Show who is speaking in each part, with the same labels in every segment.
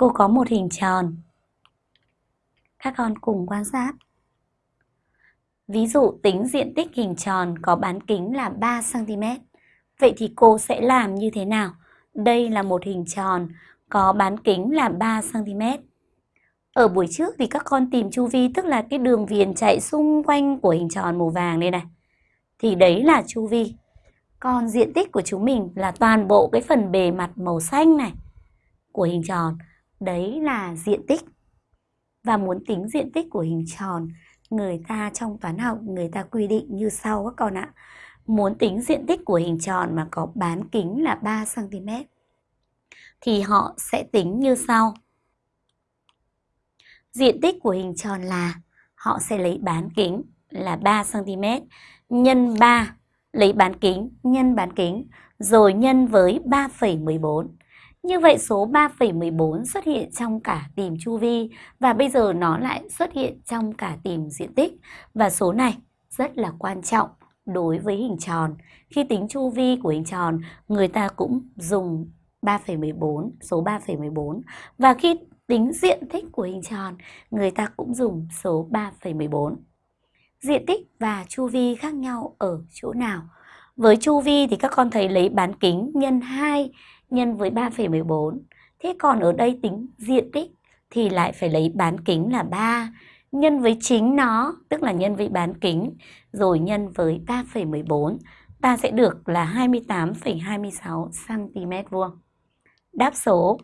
Speaker 1: Cô có một hình tròn. Các con cùng quan sát. Ví dụ tính diện tích hình tròn có bán kính là 3cm. Vậy thì cô sẽ làm như thế nào? Đây là một hình tròn có bán kính là 3cm. Ở buổi trước thì các con tìm chu vi, tức là cái đường viền chạy xung quanh của hình tròn màu vàng đây này. Thì đấy là chu vi. Còn diện tích của chúng mình là toàn bộ cái phần bề mặt màu xanh này của hình tròn. Đấy là diện tích. Và muốn tính diện tích của hình tròn, người ta trong toán học người ta quy định như sau các con ạ. Muốn tính diện tích của hình tròn mà có bán kính là 3cm thì họ sẽ tính như sau. Diện tích của hình tròn là họ sẽ lấy bán kính là 3cm nhân 3 lấy bán kính nhân bán kính rồi nhân với 3,14. Như vậy số 3,14 xuất hiện trong cả tìm chu vi và bây giờ nó lại xuất hiện trong cả tìm diện tích và số này rất là quan trọng đối với hình tròn. Khi tính chu vi của hình tròn, người ta cũng dùng 3,14, số 3,14 và khi tính diện tích của hình tròn, người ta cũng dùng số 3,14. Diện tích và chu vi khác nhau ở chỗ nào? Với chu vi thì các con thấy lấy bán kính nhân 2 nhân với 3,14. Thế còn ở đây tính diện tích thì lại phải lấy bán kính là 3 nhân với chính nó, tức là nhân với bán kính, rồi nhân với 3,14. Ta sẽ được là 28,26 cm vuông. Đáp số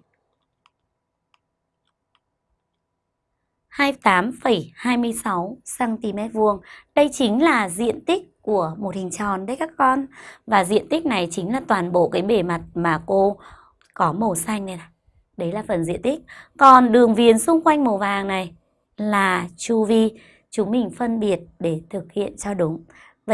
Speaker 1: 28,26 cm vuông. Đây chính là diện tích của một hình tròn đấy các con. Và diện tích này chính là toàn bộ cái bề mặt mà cô có màu xanh này này. Đấy là phần diện tích. Còn đường viền xung quanh màu vàng này là chu vi. Chúng mình phân biệt để thực hiện cho đúng.